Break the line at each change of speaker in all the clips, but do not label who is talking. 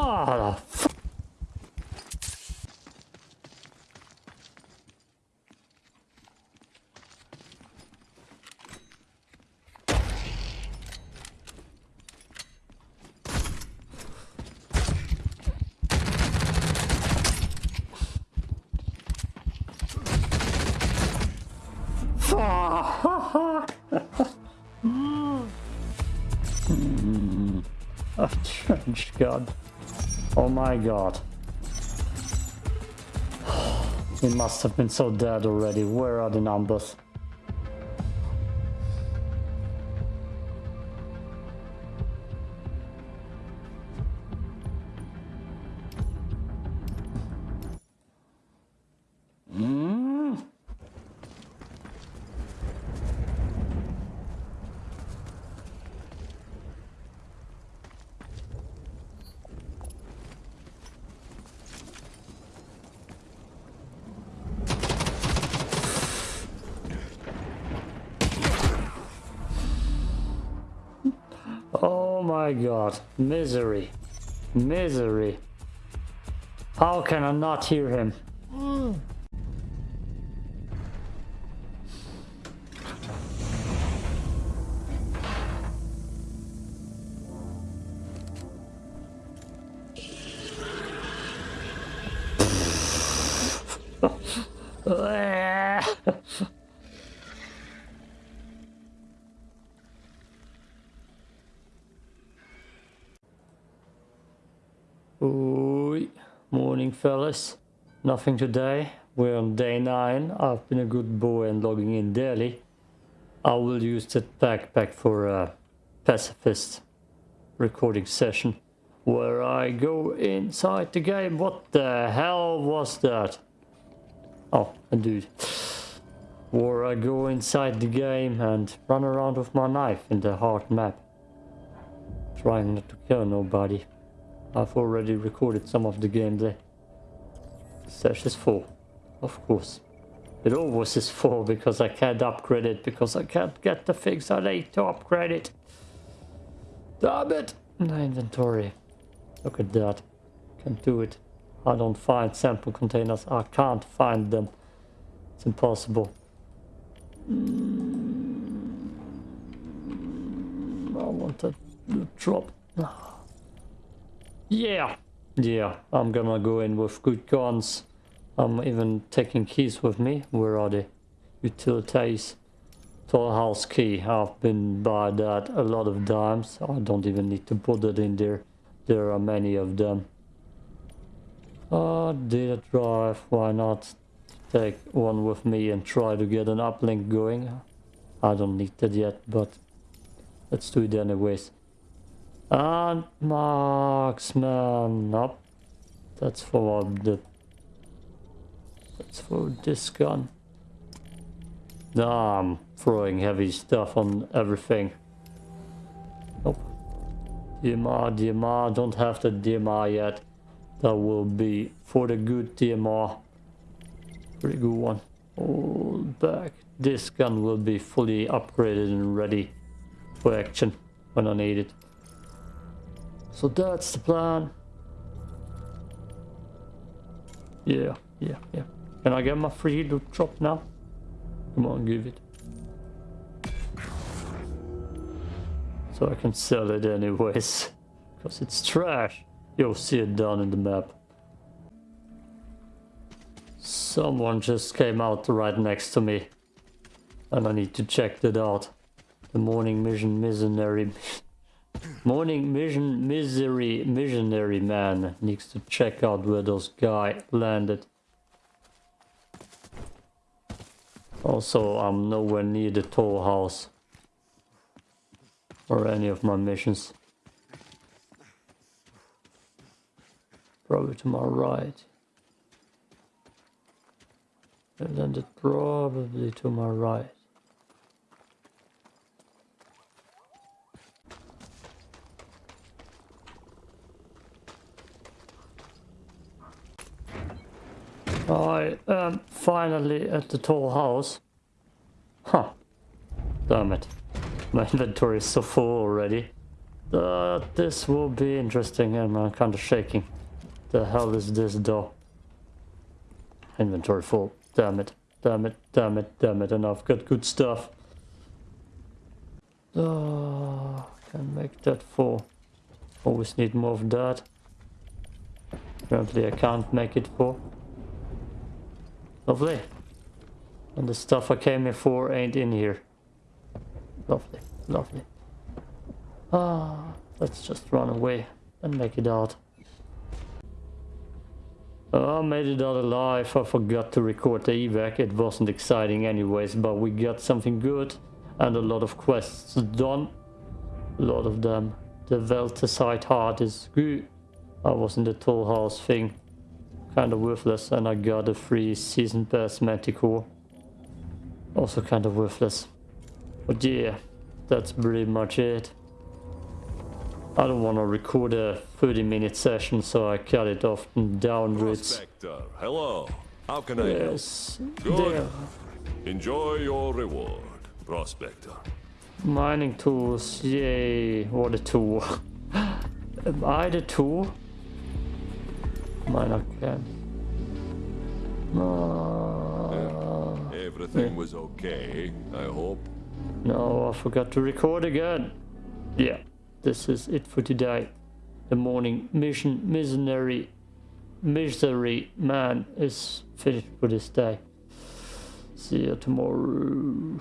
Mother Oh, hmm. trench god. Oh my god. He must have been so dead already. Where are the numbers? Oh my god. Misery. Misery. How can I not hear him? Fellas. Nothing today. We're on day 9. I've been a good boy and logging in daily. I will use that backpack for a pacifist recording session where I go inside the game. What the hell was that? Oh, a dude. Where I go inside the game and run around with my knife in the hard map. Trying not to kill nobody. I've already recorded some of the gameplay. Stash is full, of course. It always is full because I can't upgrade it, because I can't get the things I need to upgrade it. Damn it! My inventory. Look at that. Can't do it. I don't find sample containers. I can't find them. It's impossible. Mm, I want to drop. Yeah, yeah, I'm gonna go in with good guns. I'm even taking keys with me. Where are they? Utilities. Tall house key. I've been by that a lot of times. I don't even need to put it in there. There are many of them. Uh, data drive. Why not take one with me and try to get an uplink going? I don't need that yet, but let's do it anyways. And marksman up. That's for the that's for this gun. Nah, I'm throwing heavy stuff on everything. Nope. DMR, DMR, don't have the DMR yet. That will be for the good DMR. Pretty good one. Hold back. This gun will be fully upgraded and ready for action when I need it. So that's the plan. Yeah, yeah, yeah. Can I get my free loot drop now? Come on, give it. So I can sell it anyways. Because it's trash. You'll see it down in the map. Someone just came out right next to me. And I need to check that out. The morning mission missionary Morning mission misery missionary man needs to check out where those guy landed. Also, I'm nowhere near the tall house. Or any of my missions. Probably to my right. And then it probably to my right. I am um, finally at the tall house. Huh. Damn it. My inventory is so full already. Uh, this will be interesting and I'm uh, kind of shaking. The hell is this door? Inventory full. Damn it. Damn it. Damn it. Damn it. And I've got good stuff. Oh, can make that full. Always need more of that. Apparently I can't make it full. Lovely. And the stuff I came here for ain't in here. Lovely, lovely. Ah, let's just run away and make it out. Oh, I made it out alive. I forgot to record the evac. It wasn't exciting anyways, but we got something good and a lot of quests done. A lot of them. The Veltecite heart is good. I was in the tall house thing. Kind of worthless and I got a free season pass manticore. Also kind of worthless. But yeah, that's pretty much it. I don't want to record a 30 minute session so I cut it off and downwards.
Prospector, hello. How can I help?
Yes,
Good.
there.
Enjoy your reward, Prospector.
Mining tools, yay, what a tool. Am I the tool? Miner can. No, uh,
Everything was okay, I hope.
no, I forgot to record again. Yeah, this is it for today. The morning mission, misery, misery man is finished for this day. See you tomorrow.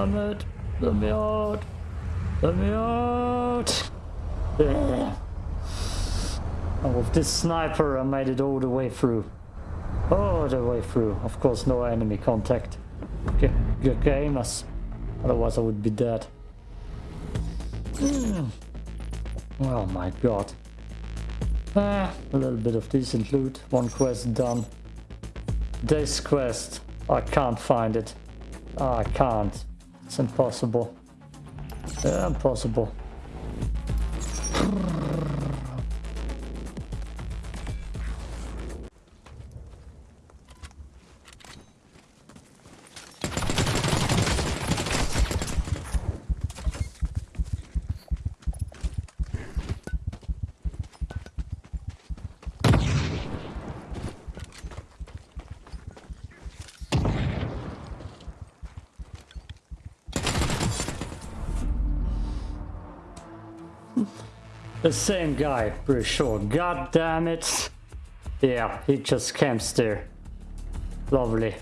Damn it. Let me out. Let me out. Yeah. And with this sniper, I made it all the way through. All the way through. Of course, no enemy contact. Good, good game, as otherwise I would be dead. Oh my god. Ah, a little bit of decent loot. One quest done. This quest, I can't find it. I can't. It's impossible. Yeah, impossible. The same guy, pretty sure. God damn it. Yeah, he just camps there. Lovely.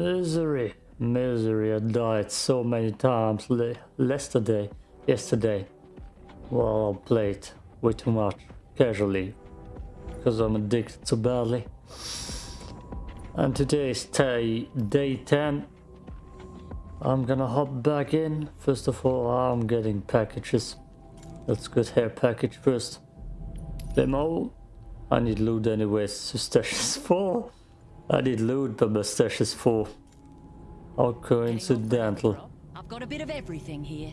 Misery, misery. I died so many times yesterday, yesterday. Well, I played way too much casually because I'm addicted so badly. And today is day, day 10. I'm gonna hop back in. First of all, I'm getting packages. Let's get hair package first. Demo. I need loot anyways. So stash is full. I did loot, the my for. is. How coincidental.
I've got a bit of everything here.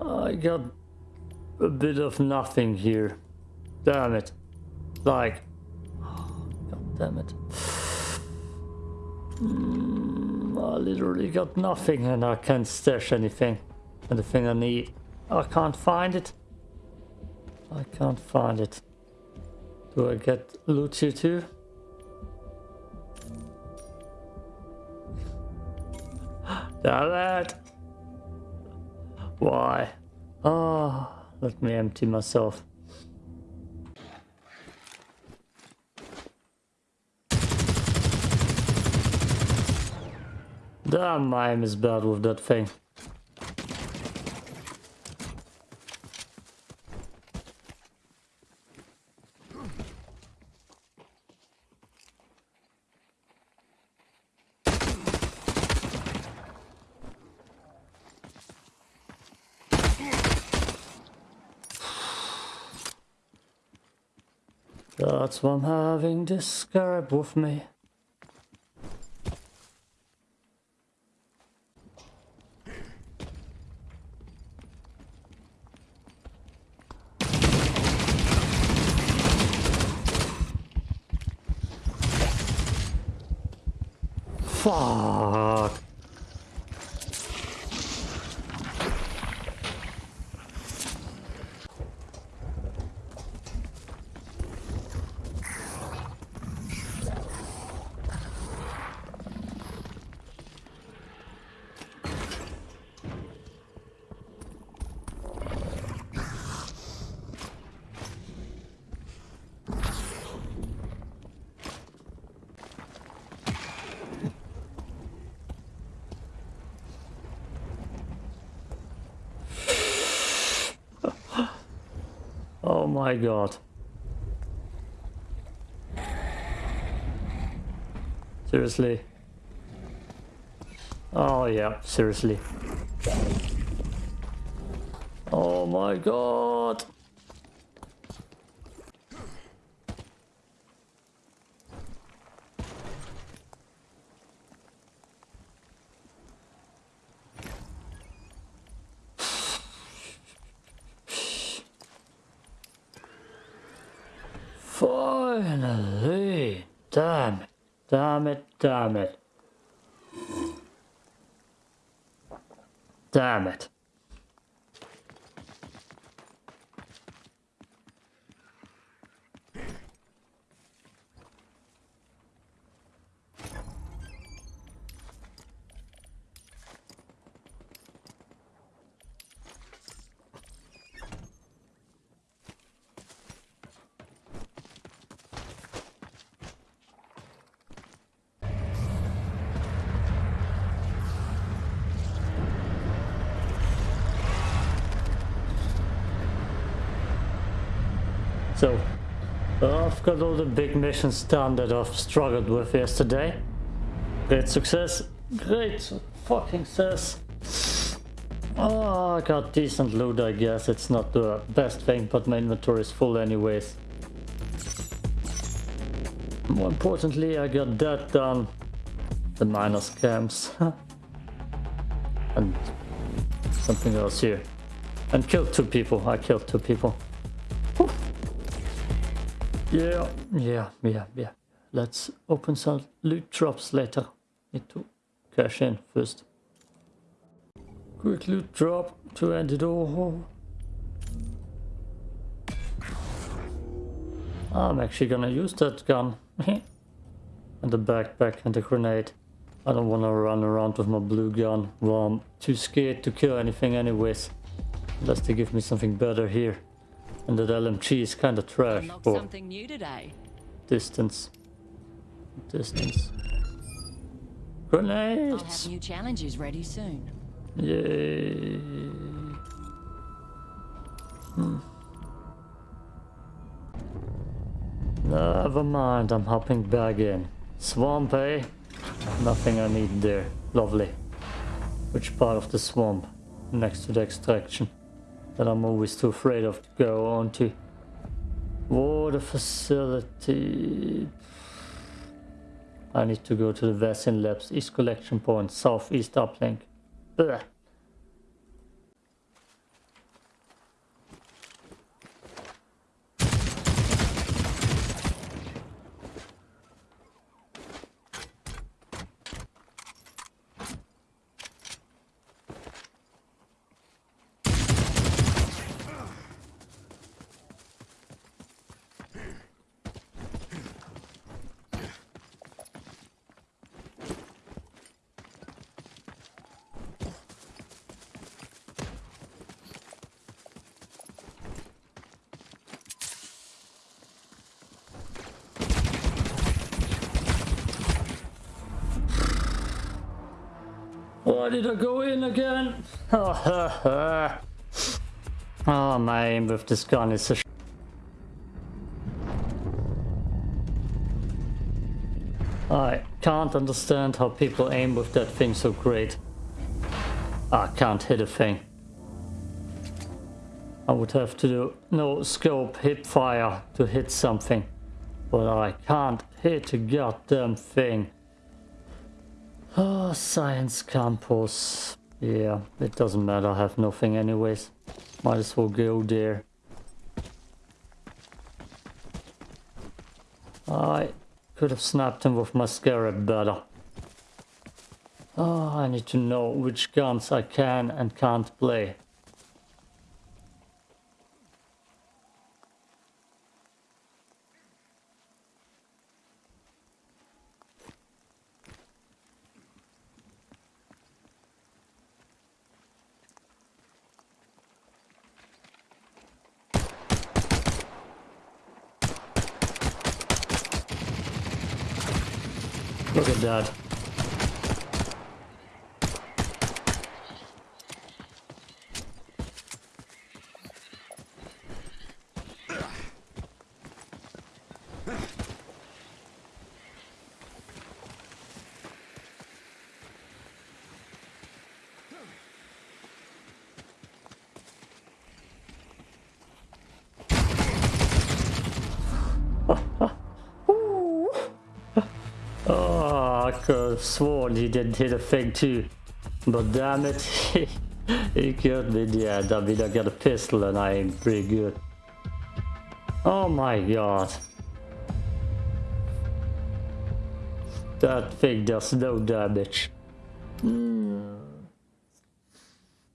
I got a bit of nothing here. Damn it. Like, god damn it. Mm, I literally got nothing and I can't stash anything. And the thing I need, I can't find it. I can't find it. Do I get loot here too? Damn it! Why? Ah, oh, let me empty myself. Damn, I am is bad with that thing. That's why I'm having scarab with me. Fuck. Oh my god. Seriously? Oh yeah, seriously. Oh my god. Finally! Damn it. Damn it, damn it. Damn it. So, I've got all the big missions done that I've struggled with yesterday. Great success. Great fucking success. Oh, I got decent loot, I guess. It's not the best thing, but my inventory is full anyways. More importantly, I got that done. The miner scams. and something else here. And killed two people. I killed two people. Yeah, yeah, yeah, yeah. Let's open some loot drops later. Need to cash in first. Quick loot drop to end it all. I'm actually gonna use that gun. and the backpack and the grenade. I don't wanna run around with my blue gun. Well, I'm too scared to kill anything anyways. Unless they give me something better here. And that LMG is kinda trash
Unlocked
for
something new today.
distance. Distance.
I'll have new challenges ready soon.
Yay. Hmm. Never mind, I'm hopping back in. Swamp, eh? Nothing I need there. Lovely. Which part of the swamp? Next to the extraction. That I'm always too afraid of to go on to. Water facility. I need to go to the Vaccine Labs East Collection Point, Southeast Uplink. Why did I go in again? oh, my aim with this gun is so I can't understand how people aim with that thing so great. I can't hit a thing. I would have to do no scope hip fire to hit something. But I can't hit a goddamn thing. Oh, science campus. Yeah, it doesn't matter. I have nothing anyways. Might as well go there. I could have snapped him with my scarab better. Oh, I need to know which guns I can and can't play. have sworn he didn't hit a thing too. But damn it, he killed me Yeah, the end. I mean, I got a pistol and I ain't pretty good. Oh my god. That thing does no damage. Mm.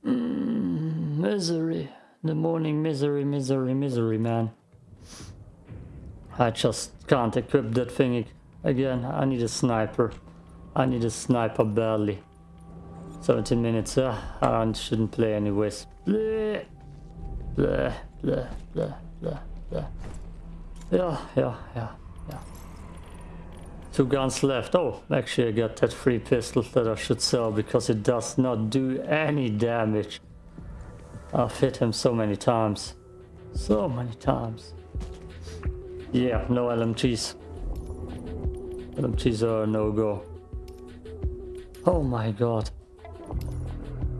Mm. Misery. The morning misery, misery, misery, man. I just can't equip that thing again. I need a sniper. I need a sniper badly. 17 minutes. Uh, I shouldn't play anyways. Bleh. Bleh, bleh, bleh, bleh, bleh. Yeah, yeah, yeah, yeah. Two guns left. Oh, actually I got that free pistol that I should sell because it does not do any damage. I've hit him so many times. So many times. Yeah, no LMGs. LMGs are no-go. Oh my god.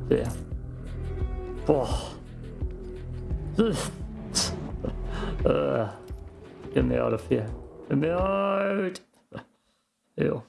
Yeah. Oh. uh, get me out of here. Get me out! Ew.